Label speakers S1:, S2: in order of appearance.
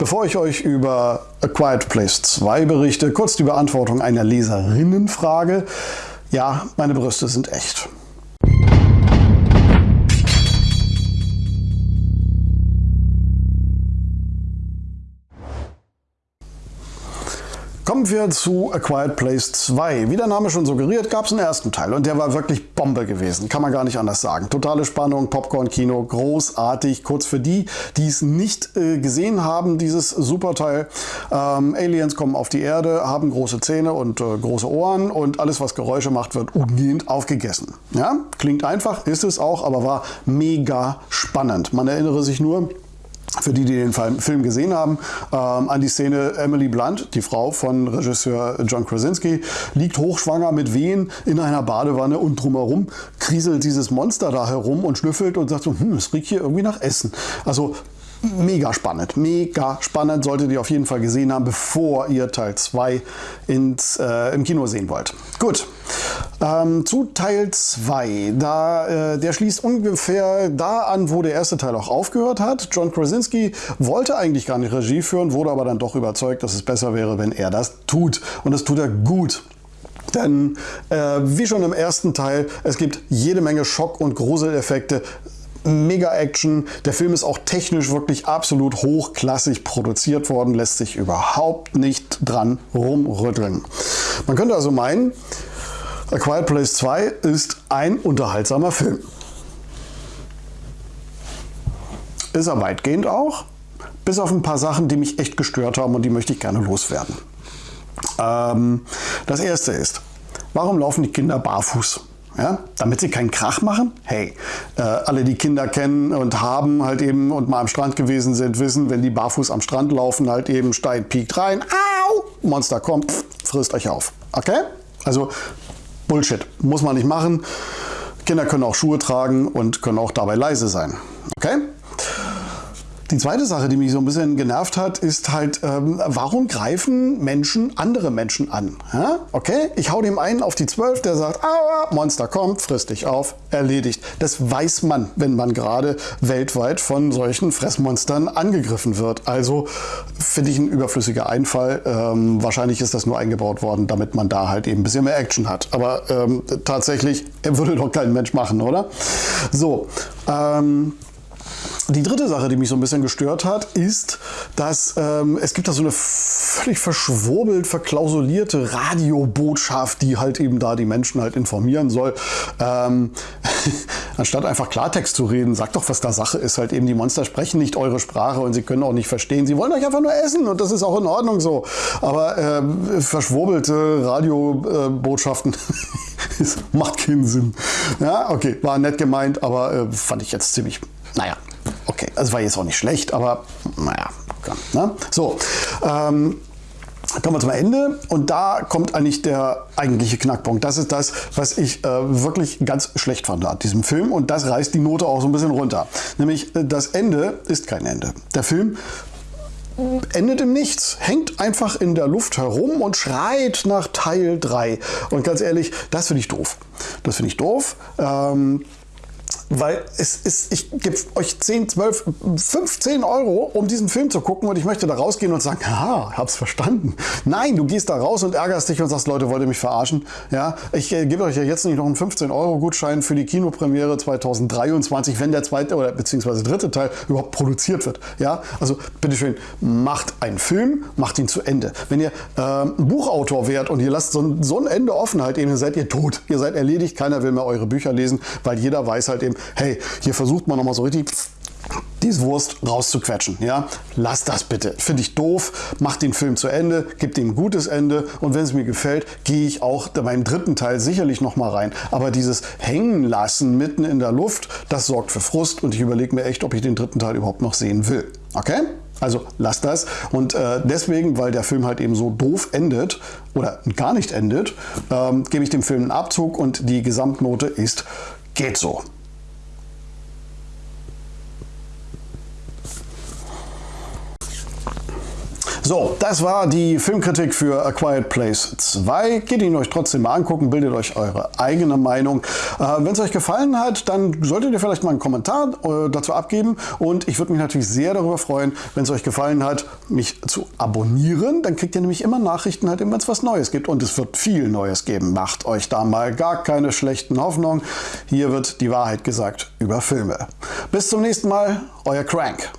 S1: Bevor ich euch über A Quiet Place 2 berichte, kurz die Beantwortung einer Leserinnenfrage. Ja, meine Brüste sind echt. Kommen wir zu A Quiet Place 2. Wie der Name schon suggeriert, gab es einen ersten Teil und der war wirklich Bombe gewesen. Kann man gar nicht anders sagen. Totale Spannung, Popcorn-Kino, großartig. Kurz für die, die es nicht äh, gesehen haben, dieses Superteil. Ähm, Aliens kommen auf die Erde, haben große Zähne und äh, große Ohren und alles, was Geräusche macht, wird umgehend aufgegessen. Ja? Klingt einfach, ist es auch, aber war mega spannend. Man erinnere sich nur, für die, die den Film gesehen haben, ähm, an die Szene Emily Blunt, die Frau von Regisseur John Krasinski, liegt hochschwanger mit Wehen in einer Badewanne und drumherum kriselt dieses Monster da herum und schnüffelt und sagt so, hm, es riecht hier irgendwie nach Essen. Also mega spannend, mega spannend, solltet ihr auf jeden Fall gesehen haben, bevor ihr Teil 2 äh, im Kino sehen wollt. Gut, ähm, zu Teil 2, da, äh, der schließt ungefähr da an, wo der erste Teil auch aufgehört hat. John Krasinski wollte eigentlich gar nicht Regie führen, wurde aber dann doch überzeugt, dass es besser wäre, wenn er das tut. Und das tut er gut. Denn äh, wie schon im ersten Teil, es gibt jede Menge Schock- und Gruseleffekte, mega Action. Der Film ist auch technisch wirklich absolut hochklassig produziert worden, lässt sich überhaupt nicht dran rumrütteln. Man könnte also meinen, A Quiet Place 2 ist ein unterhaltsamer Film. Ist er weitgehend auch, bis auf ein paar Sachen, die mich echt gestört haben und die möchte ich gerne loswerden. Ähm, das erste ist, warum laufen die Kinder barfuß? Ja, damit sie keinen Krach machen? Hey, äh, alle die Kinder kennen und haben halt eben und mal am Strand gewesen sind, wissen, wenn die barfuß am Strand laufen, halt eben steigt, piekt rein, au, Monster kommt, pff, frisst euch auf. Okay? Also Bullshit, muss man nicht machen. Kinder können auch Schuhe tragen und können auch dabei leise sein. Okay? Die zweite Sache, die mich so ein bisschen genervt hat, ist halt, ähm, warum greifen Menschen andere Menschen an? Ja? Okay, ich hau dem einen auf die 12, der sagt, aua, Monster kommt, frisst dich auf, erledigt. Das weiß man, wenn man gerade weltweit von solchen Fressmonstern angegriffen wird. Also finde ich ein überflüssiger Einfall. Ähm, wahrscheinlich ist das nur eingebaut worden, damit man da halt eben ein bisschen mehr Action hat. Aber ähm, tatsächlich würde doch kein Mensch machen, oder? So, ähm, die dritte Sache, die mich so ein bisschen gestört hat, ist, dass ähm, es gibt da so eine völlig verschwurbelt, verklausulierte Radiobotschaft, die halt eben da die Menschen halt informieren soll. Ähm, anstatt einfach Klartext zu reden, sagt doch, was da Sache ist. Halt eben, die Monster sprechen nicht eure Sprache und sie können auch nicht verstehen. Sie wollen euch einfach nur essen und das ist auch in Ordnung so. Aber ähm, verschwurbelte Radiobotschaften macht keinen Sinn. Ja, okay, war nett gemeint, aber äh, fand ich jetzt ziemlich, naja, Okay, also war jetzt auch nicht schlecht, aber naja, ne? So, ähm, Kommen wir zum Ende und da kommt eigentlich der eigentliche Knackpunkt. Das ist das, was ich äh, wirklich ganz schlecht fand an diesem Film und das reißt die Note auch so ein bisschen runter. Nämlich äh, das Ende ist kein Ende. Der Film endet im Nichts, hängt einfach in der Luft herum und schreit nach Teil 3. Und ganz ehrlich, das finde ich doof. Das finde ich doof. Ähm, weil es ist, ich gebe euch 10, 12, 15 Euro, um diesen Film zu gucken und ich möchte da rausgehen und sagen, haha, hab's verstanden. Nein, du gehst da raus und ärgerst dich und sagst, Leute, wollt ihr mich verarschen? Ja, ich äh, gebe euch ja jetzt nicht noch einen 15 Euro Gutschein für die Kinopremiere 2023, wenn der zweite oder beziehungsweise dritte Teil überhaupt produziert wird. Ja, also bitteschön, macht einen Film, macht ihn zu Ende. Wenn ihr äh, ein Buchautor wärt und ihr lasst so ein, so ein Ende offen halt eben, seid ihr tot. Ihr seid erledigt, keiner will mehr eure Bücher lesen, weil jeder weiß halt eben, hey, hier versucht man nochmal so richtig diese Wurst rauszuquetschen. Ja? Lass das bitte. Finde ich doof. Mach den Film zu Ende, gib ihm ein gutes Ende und wenn es mir gefällt, gehe ich auch beim dritten Teil sicherlich nochmal rein. Aber dieses Hängen lassen mitten in der Luft, das sorgt für Frust und ich überlege mir echt, ob ich den dritten Teil überhaupt noch sehen will. Okay? Also lass das. Und äh, deswegen, weil der Film halt eben so doof endet oder gar nicht endet, ähm, gebe ich dem Film einen Abzug und die Gesamtnote ist geht so. So, das war die Filmkritik für A Quiet Place 2. Geht ihn euch trotzdem mal angucken, bildet euch eure eigene Meinung. Äh, Wenn es euch gefallen hat, dann solltet ihr vielleicht mal einen Kommentar äh, dazu abgeben. Und ich würde mich natürlich sehr darüber freuen, wenn es euch gefallen hat, mich zu abonnieren. Dann kriegt ihr nämlich immer Nachrichten, halt, wenn es was Neues gibt. Und es wird viel Neues geben. Macht euch da mal gar keine schlechten Hoffnungen. Hier wird die Wahrheit gesagt über Filme. Bis zum nächsten Mal, euer Crank.